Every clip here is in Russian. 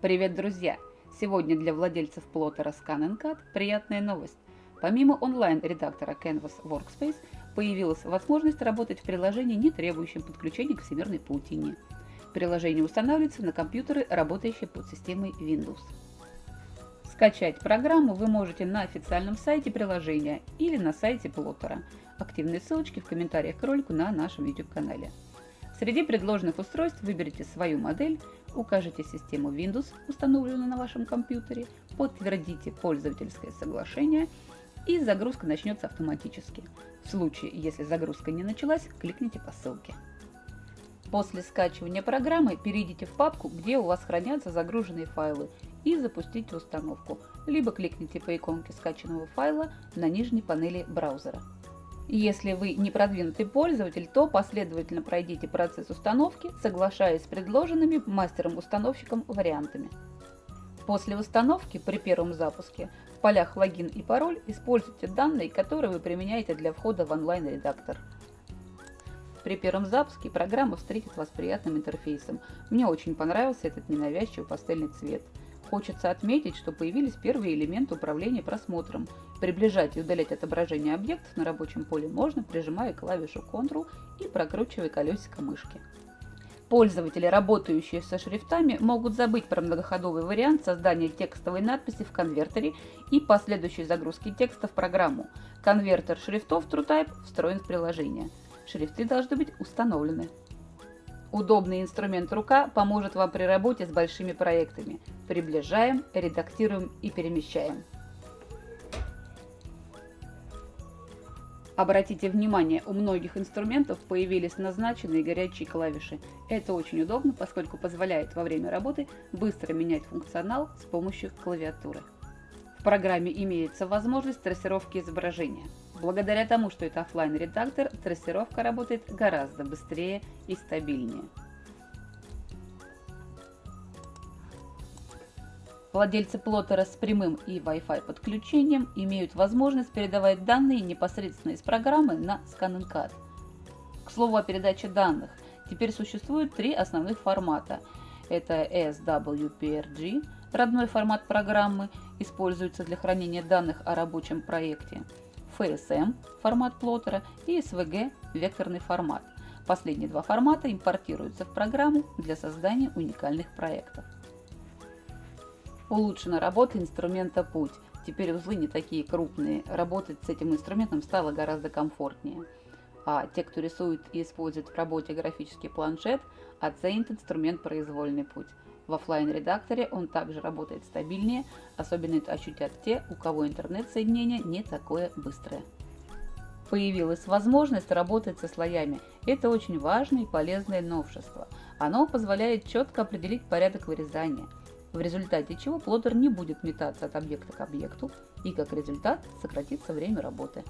Привет, друзья! Сегодня для владельцев плоттера ScanNCAD приятная новость. Помимо онлайн-редактора Canvas Workspace появилась возможность работать в приложении, не требующем подключения к всемирной паутине. Приложение устанавливается на компьютеры, работающие под системой Windows. Скачать программу вы можете на официальном сайте приложения или на сайте плоттера. Активные ссылочки в комментариях к ролику на нашем YouTube-канале. Среди предложенных устройств выберите свою модель, укажите систему Windows, установленную на вашем компьютере, подтвердите пользовательское соглашение и загрузка начнется автоматически. В случае, если загрузка не началась, кликните по ссылке. После скачивания программы перейдите в папку, где у вас хранятся загруженные файлы и запустите установку, либо кликните по иконке скачанного файла на нижней панели браузера. Если вы не продвинутый пользователь, то последовательно пройдите процесс установки, соглашаясь с предложенными мастером-установщиком вариантами. После установки при первом запуске в полях логин и пароль используйте данные, которые вы применяете для входа в онлайн-редактор. При первом запуске программа встретит вас приятным интерфейсом. Мне очень понравился этот ненавязчивый пастельный цвет. Хочется отметить, что появились первые элементы управления просмотром. Приближать и удалять отображение объектов на рабочем поле можно, прижимая клавишу Ctrl и прокручивая колесико мышки. Пользователи, работающие со шрифтами, могут забыть про многоходовый вариант создания текстовой надписи в конвертере и последующей загрузки текста в программу. Конвертер шрифтов TrueType встроен в приложение. Шрифты должны быть установлены. Удобный инструмент рука поможет вам при работе с большими проектами. Приближаем, редактируем и перемещаем. Обратите внимание, у многих инструментов появились назначенные горячие клавиши. Это очень удобно, поскольку позволяет во время работы быстро менять функционал с помощью клавиатуры. В программе имеется возможность трассировки изображения. Благодаря тому, что это офлайн редактор трассировка работает гораздо быстрее и стабильнее. Владельцы плоттера с прямым и Wi-Fi подключением имеют возможность передавать данные непосредственно из программы на ScanNCAD. К слову о передаче данных, теперь существует три основных формата. Это SWPRG, родной формат программы, используется для хранения данных о рабочем проекте. FSM формат плоттера и SVG векторный формат. Последние два формата импортируются в программу для создания уникальных проектов. Улучшена работа инструмента «Путь». Теперь узлы не такие крупные, работать с этим инструментом стало гораздо комфортнее. А те, кто рисует и использует в работе графический планшет, оценит инструмент «Произвольный путь». В офлайн редакторе он также работает стабильнее, особенно это ощутят те, у кого интернет-соединение не такое быстрое. Появилась возможность работать со слоями. Это очень важное и полезное новшество. Оно позволяет четко определить порядок вырезания, в результате чего плоттер не будет метаться от объекта к объекту и как результат сократится время работы.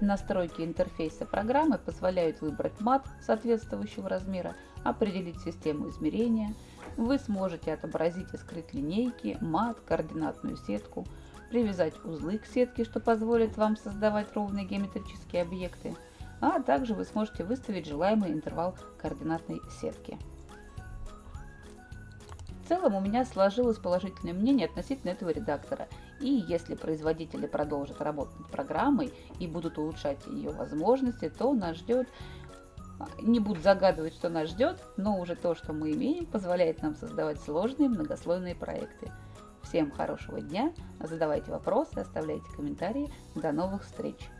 Настройки интерфейса программы позволяют выбрать мат соответствующего размера, определить систему измерения. Вы сможете отобразить и скрыть линейки, мат, координатную сетку, привязать узлы к сетке, что позволит вам создавать ровные геометрические объекты, а также вы сможете выставить желаемый интервал координатной сетки целом у меня сложилось положительное мнение относительно этого редактора. И если производители продолжат работать над программой и будут улучшать ее возможности, то нас ждет не буду загадывать, что нас ждет, но уже то, что мы имеем, позволяет нам создавать сложные многослойные проекты. Всем хорошего дня, задавайте вопросы, оставляйте комментарии. До новых встреч!